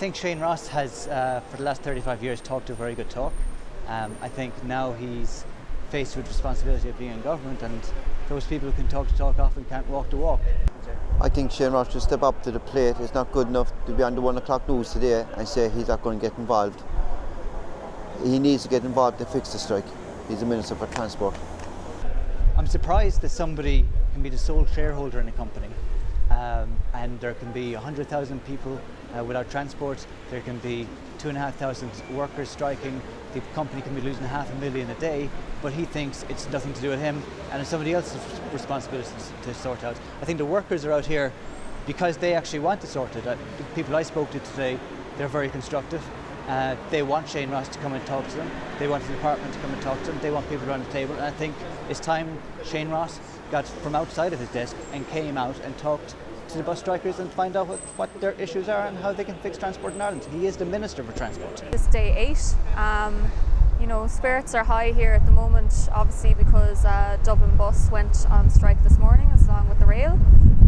I think Shane Ross has, uh, for the last 35 years, talked a very good talk. Um, I think now he's faced with responsibility of being in government, and those people who can talk the talk often can't walk the walk. I think Shane Ross should step up to the plate. It's not good enough to be on the one o'clock news today and say he's not going to get involved. He needs to get involved to fix the strike. He's the Minister for Transport. I'm surprised that somebody can be the sole shareholder in a company um, and there can be 100,000 people uh, without transport, there can be 2,500 workers striking, the company can be losing half a million a day, but he thinks it's nothing to do with him and it's somebody else's responsibility to sort out. I think the workers are out here because they actually want to sort it. Uh, the people I spoke to today, they're very constructive. Uh, they want Shane Ross to come and talk to them. They want the department to come and talk to them. They want people around the table. And I think it's time Shane Ross got from outside of his desk and came out and talked to the bus strikers and find out what, what their issues are and how they can fix transport in Ireland. He is the Minister for Transport. This day eight. Um, you know, spirits are high here at the moment, obviously because uh, Dublin Bus went on strike this morning along with the rail.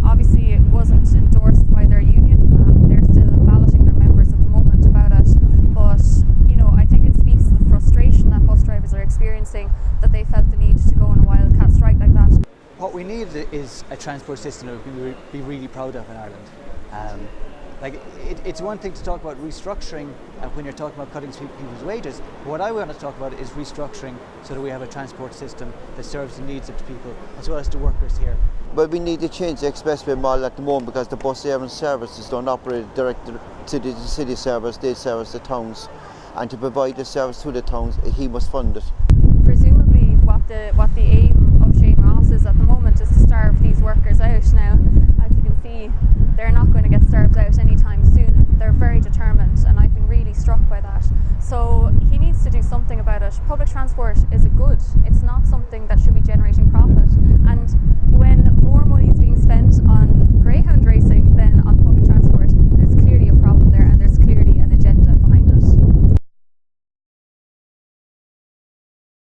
Obviously it wasn't endorsed by their union, um, they're still balloting their members at the moment about it, but you know, I think it speaks to the frustration that bus drivers are experiencing that they felt the need to go on a wildcat strike like that. What we need is a transport system that we can be really proud of in Ireland. Um, like it, it's one thing to talk about restructuring uh, when you're talking about cutting people's wages. But what I want to talk about is restructuring so that we have a transport system that serves the needs of the people as well as the workers here. But we need to change the expressway model at the moment because the bus service services don't operate direct to the city service, they service the towns. And to provide the service to the towns, he must fund it. Presumably what the what the aim of Shane Ross is at the moment is to starve these workers out now. As you can see, they're not going to get starved out anytime soon. They're very determined and I've been really struck by that. So he needs to do something about it. Public transport is a good. It's not something that should be